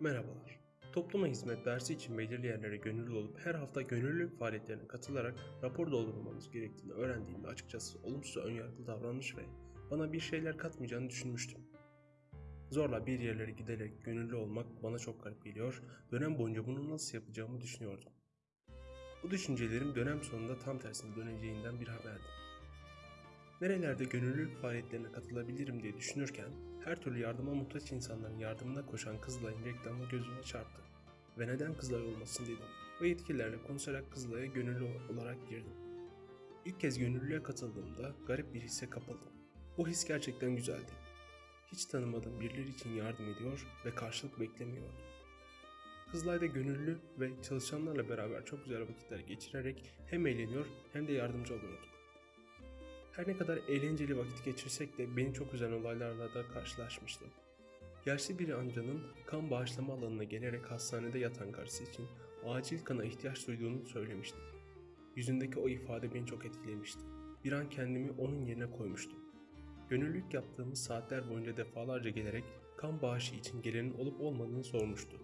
Merhabalar. Topluma hizmet dersi için belirli yerlere gönüllü olup her hafta gönüllülük faaliyetlerine katılarak rapor doldurmamız gerektiğini öğrendiğimde açıkçası olumsuz önyargılı davranmış ve bana bir şeyler katmayacağını düşünmüştüm. Zorla bir yerlere giderek gönüllü olmak bana çok garip geliyor, dönem boyunca bunu nasıl yapacağımı düşünüyordum. Bu düşüncelerim dönem sonunda tam tersine döneceğinden bir haberdi. Nerelerde gönüllülük faaliyetlerine katılabilirim diye düşünürken her türlü yardıma muhtaç insanların yardımına koşan Kızılay'ın reklamı gözüme çarptı. Ve neden Kızılay olmasın dedim. Ve yetkililerle konuşarak Kızılay'a gönüllü olarak girdim. İlk kez gönüllülüğe katıldığımda garip bir hisse kapıldım. O his gerçekten güzeldi. Hiç tanımadığım birileri için yardım ediyor ve karşılık beklemiyordum. Kızılay'da gönüllü ve çalışanlarla beraber çok güzel vakitler geçirerek hem eğleniyor hem de yardımcı oluyorduk. Her ne kadar eğlenceli vakit geçirsek de beni çok üzen olaylarla da karşılaşmıştım. Yaşlı bir amcanın kan bağışlama alanına gelerek hastanede yatan karısı için acil kana ihtiyaç duyduğunu söylemişti. Yüzündeki o ifade beni çok etkilemişti. Bir an kendimi onun yerine koymuştum. Gönüllülük yaptığımız saatler boyunca defalarca gelerek kan bağışı için gelenin olup olmadığını sormuştu.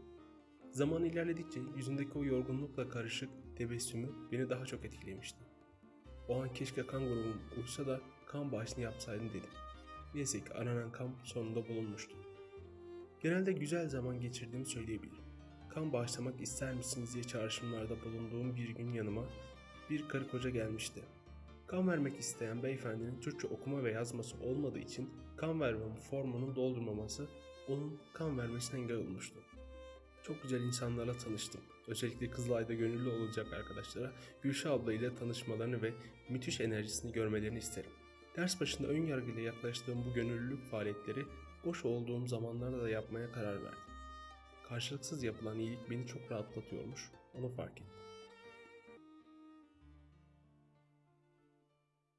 Zaman ilerledikçe yüzündeki o yorgunlukla karışık tebessümü beni daha çok etkilemişti. O an keşke kan grubum uysa da kan bağışını yapsaydım dedim. Neyse ki aranan kan sonunda bulunmuştu. Genelde güzel zaman geçirdiğimi söyleyebilirim. Kan bağışlamak ister misiniz diye çağrışımlarda bulunduğum bir gün yanıma bir karı koca gelmişti. Kan vermek isteyen beyefendinin Türkçe okuma ve yazması olmadığı için kan verme formunun doldurmaması onun kan vermesine engel olmuştu. Çok güzel insanlarla tanıştım. Özellikle Kızılay'da gönüllü olacak arkadaşlara Gülşah abla ile tanışmalarını ve müthiş enerjisini görmelerini isterim. Ders başında ön yargıyla yaklaştığım bu gönüllülük faaliyetleri boş olduğum zamanlarda da yapmaya karar verdim. Karşılıksız yapılan iyilik beni çok rahatlatıyormuş, onu fark ettim.